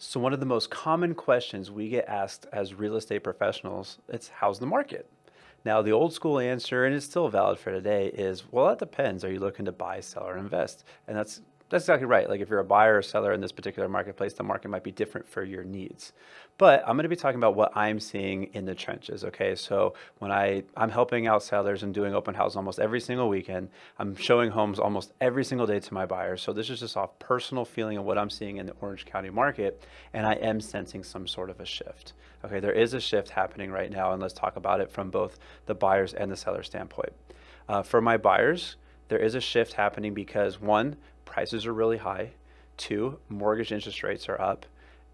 So one of the most common questions we get asked as real estate professionals, it's how's the market? Now, the old school answer, and it's still valid for today, is well, that depends. Are you looking to buy, sell, or invest? And that's that's exactly right. Like if you're a buyer or seller in this particular marketplace, the market might be different for your needs. But I'm going to be talking about what I'm seeing in the trenches. Okay, so when I I'm helping out sellers and doing open house almost every single weekend, I'm showing homes almost every single day to my buyers. So this is just off personal feeling of what I'm seeing in the Orange County market, and I am sensing some sort of a shift. Okay, there is a shift happening right now, and let's talk about it from both the buyers and the seller standpoint. Uh, for my buyers, there is a shift happening because one, prices are really high. Two, mortgage interest rates are up.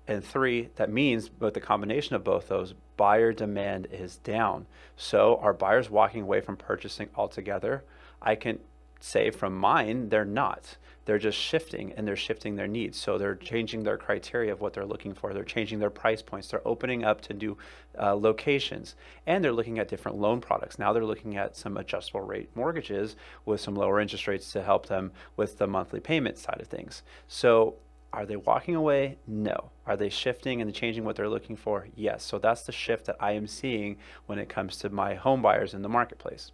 And three, that means with the combination of both those, buyer demand is down. So are buyers walking away from purchasing altogether? I can say from mine, they're not. They're just shifting and they're shifting their needs. So they're changing their criteria of what they're looking for. They're changing their price points. They're opening up to new uh, locations and they're looking at different loan products. Now they're looking at some adjustable rate mortgages with some lower interest rates to help them with the monthly payment side of things. So are they walking away? No. Are they shifting and changing what they're looking for? Yes. So that's the shift that I am seeing when it comes to my home buyers in the marketplace.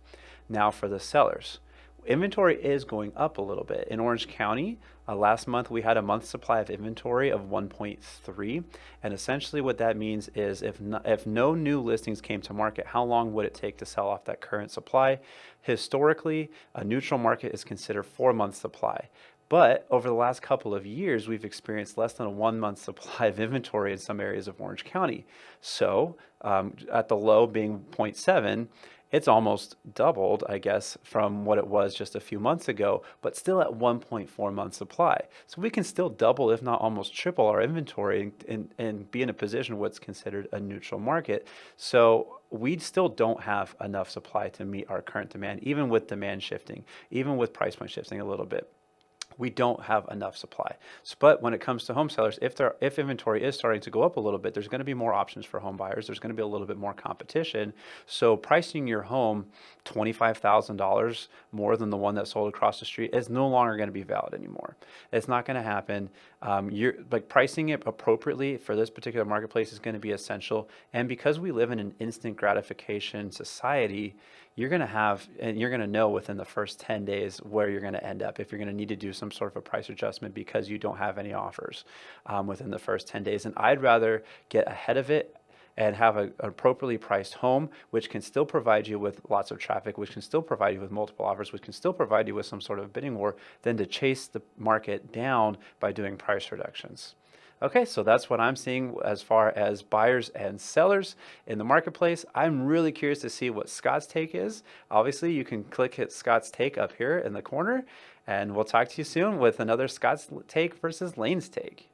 Now for the sellers inventory is going up a little bit. In Orange County, uh, last month we had a month supply of inventory of 1.3. And essentially what that means is if no, if no new listings came to market, how long would it take to sell off that current supply? Historically, a neutral market is considered four months supply. But over the last couple of years, we've experienced less than a one month supply of inventory in some areas of Orange County. So um, at the low being 0.7, it's almost doubled, I guess, from what it was just a few months ago, but still at 1.4 month supply. So we can still double, if not almost triple our inventory and, and, and be in a position what's considered a neutral market. So we still don't have enough supply to meet our current demand, even with demand shifting, even with price point shifting a little bit we don't have enough supply. But when it comes to home sellers, if there if inventory is starting to go up a little bit, there's going to be more options for home buyers. There's going to be a little bit more competition. So pricing your home $25,000 more than the one that sold across the street is no longer going to be valid anymore. It's not going to happen. Um, you're like pricing it appropriately for this particular marketplace is going to be essential. And because we live in an instant gratification society, you're going to have and you're going to know within the first 10 days where you're going to end up if you're going to need to do some sort of a price adjustment because you don't have any offers um, within the first 10 days. And I'd rather get ahead of it and have a, an appropriately priced home, which can still provide you with lots of traffic, which can still provide you with multiple offers, which can still provide you with some sort of bidding war, than to chase the market down by doing price reductions. Okay, so that's what I'm seeing as far as buyers and sellers in the marketplace. I'm really curious to see what Scott's take is. Obviously, you can click hit Scott's take up here in the corner, and we'll talk to you soon with another Scott's take versus Lane's take.